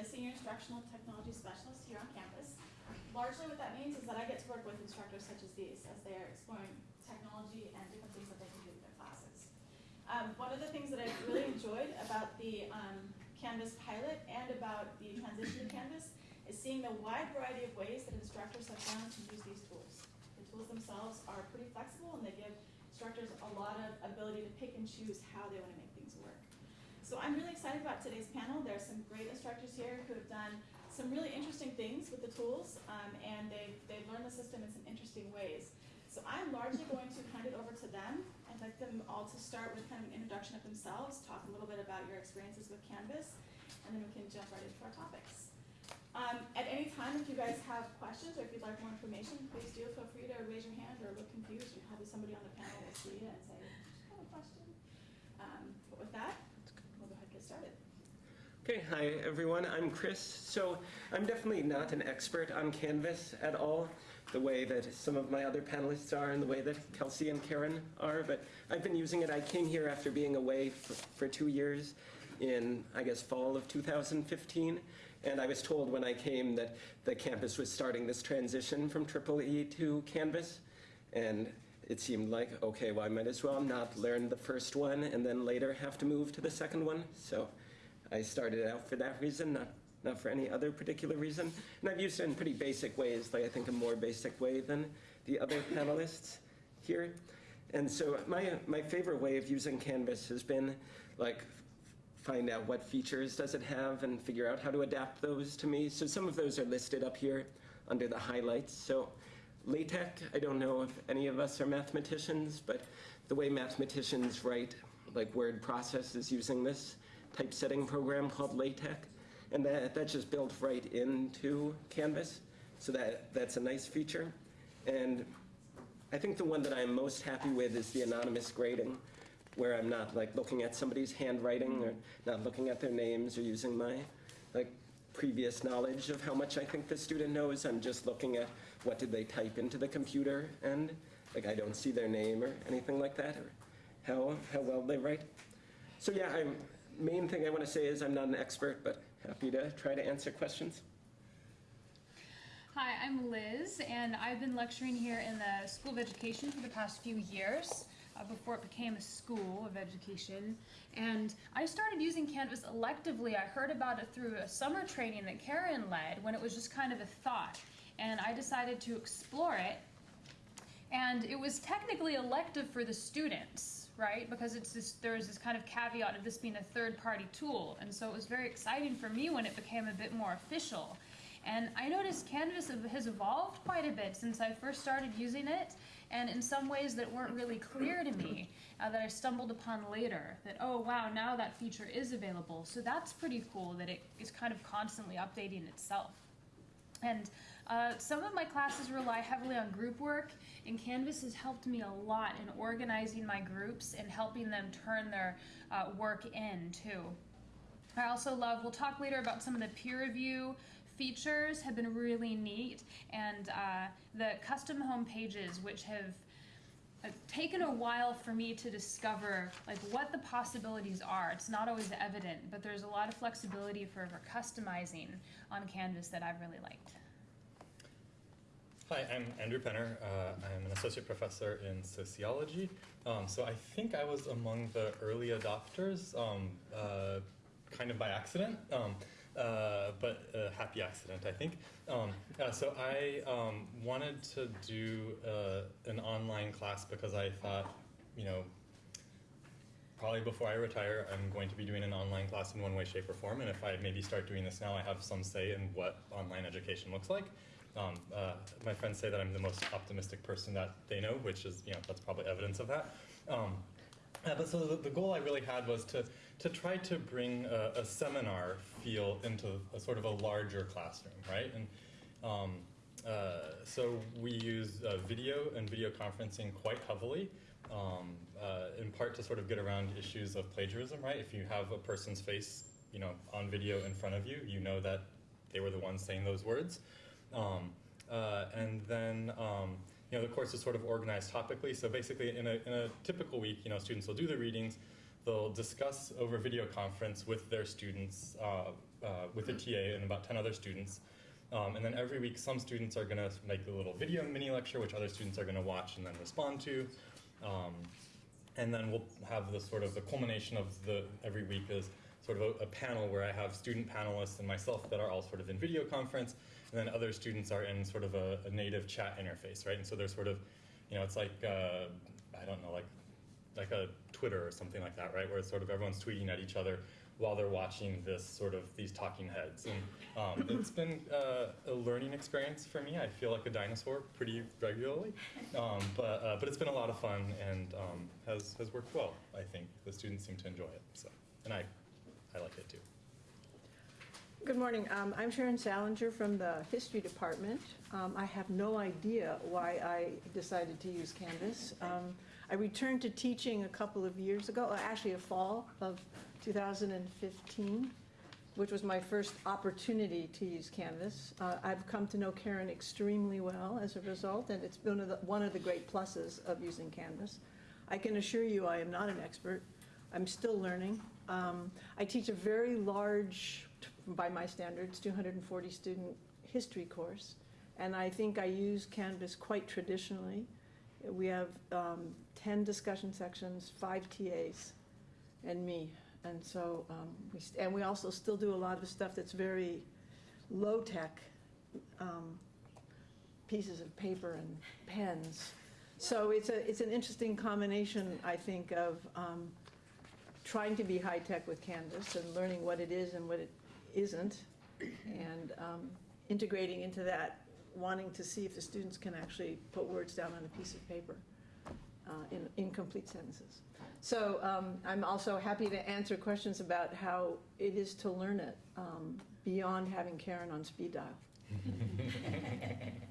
the Senior Instructional Technology Specialist here on campus. Largely what that means is that I get to work with instructors such as these as they are exploring technology and different things that they can do with their classes. Um, one of the things that I've really enjoyed about the um, Canvas pilot and about the transition to Canvas is seeing the wide variety of ways that instructors have found to use these tools. The tools themselves are pretty flexible and they give instructors a lot of ability to pick and choose how they want to make things work. So I'm really excited about today's panel. There are some great instructors here who have done some really interesting things with the tools um, and they've, they've learned the system in some interesting ways. So I'm largely going to hand it over to them. I'd like them all to start with kind of an introduction of themselves, talk a little bit about your experiences with Canvas, and then we can jump right into our topics. Um, at any time, if you guys have questions or if you'd like more information, please do feel free to raise your hand or look confused. Somebody on the panel will see you and say, I have a question. Um, but with that, we'll go ahead and get started. Okay, hi everyone, I'm Chris. So I'm definitely not an expert on Canvas at all, the way that some of my other panelists are and the way that Kelsey and Karen are, but I've been using it. I came here after being away for, for two years in, I guess, fall of 2015, and I was told when I came that the campus was starting this transition from Triple E to Canvas, and it seemed like, okay, well, I might as well not learn the first one and then later have to move to the second one. So I started out for that reason, not, not for any other particular reason. And I've used it in pretty basic ways, like I think a more basic way than the other panelists here. And so my, my favorite way of using Canvas has been like find out what features does it have and figure out how to adapt those to me. So some of those are listed up here under the highlights. So LaTeX, I don't know if any of us are mathematicians, but the way mathematicians write like word processes using this typesetting program called LaTeX. And that, that's just built right into Canvas. So that, that's a nice feature. And I think the one that I'm most happy with is the anonymous grading, where I'm not like looking at somebody's handwriting or not looking at their names or using my like previous knowledge of how much I think the student knows. I'm just looking at what did they type into the computer and like I don't see their name or anything like that or how, how well they write. So yeah, I'm, main thing I want to say is I'm not an expert, but happy to try to answer questions. Hi, I'm Liz, and I've been lecturing here in the School of Education for the past few years, uh, before it became a School of Education. And I started using Canvas electively. I heard about it through a summer training that Karen led when it was just kind of a thought. And I decided to explore it. And it was technically elective for the students, right? Because it's this, there's this kind of caveat of this being a third-party tool. And so it was very exciting for me when it became a bit more official. And I noticed Canvas has evolved quite a bit since I first started using it, and in some ways that weren't really clear to me, uh, that I stumbled upon later, that, oh wow, now that feature is available. So that's pretty cool that it is kind of constantly updating itself. And uh, some of my classes rely heavily on group work, and Canvas has helped me a lot in organizing my groups and helping them turn their uh, work in too. I also love, we'll talk later about some of the peer review features have been really neat, and uh, the custom home pages, which have uh, taken a while for me to discover like what the possibilities are. It's not always evident, but there's a lot of flexibility for, for customizing on Canvas that I've really liked. Hi, I'm Andrew Penner. Uh, I'm an associate professor in sociology. Um, so I think I was among the early adopters, um, uh, kind of by accident. Um, uh, but a happy accident, I think. Um, so I um, wanted to do uh, an online class because I thought, you know, probably before I retire, I'm going to be doing an online class in one way, shape, or form. And if I maybe start doing this now, I have some say in what online education looks like. Um, uh, my friends say that I'm the most optimistic person that they know, which is, you know, that's probably evidence of that. Um, uh, but so the, the, goal I really had was to, to try to bring a, a, seminar feel into a sort of a larger classroom, right? And um, uh, so we use uh, video and video conferencing quite heavily, um, uh, in part to sort of get around issues of plagiarism, right? If you have a person's face, you know, on video in front of you, you know that they were the ones saying those words. Um, uh, and then um, you know, the course is sort of organized topically. So basically, in a, in a typical week, you know, students will do the readings, they'll discuss over video conference with their students uh, uh, with a TA and about 10 other students. Um, and then every week, some students are going to make a little video mini lecture, which other students are going to watch and then respond to. Um, and then we'll have the sort of the culmination of the every week is sort of a, a panel where I have student panelists and myself that are all sort of in video conference, and then other students are in sort of a, a native chat interface, right? And so there's sort of, you know, it's like uh, I don't know, like like a Twitter or something like that, right? Where it's sort of everyone's tweeting at each other while they're watching this sort of these talking heads. And um, it's been uh, a learning experience for me. I feel like a dinosaur pretty regularly, um, but uh, but it's been a lot of fun and um, has has worked well. I think the students seem to enjoy it. So and I I like it too. Good morning. Um, I'm Sharon Salinger from the History Department. Um, I have no idea why I decided to use Canvas. Um, I returned to teaching a couple of years ago, uh, actually a fall of 2015, which was my first opportunity to use Canvas. Uh, I've come to know Karen extremely well as a result, and it's one of the, one of the great pluses of using Canvas. I can assure you I am not an expert. I'm still learning. Um, I teach a very large, by my standards, 240 student history course, and I think I use Canvas quite traditionally. We have um, 10 discussion sections, five TAs, and me. And so, um, we, and we also still do a lot of stuff that's very low-tech, um, pieces of paper and pens. So it's a, it's an interesting combination, I think, of um, trying to be high-tech with Canvas and learning what it is and what it isn't, and um, integrating into that, wanting to see if the students can actually put words down on a piece of paper uh, in incomplete sentences. So um, I'm also happy to answer questions about how it is to learn it um, beyond having Karen on speed dial.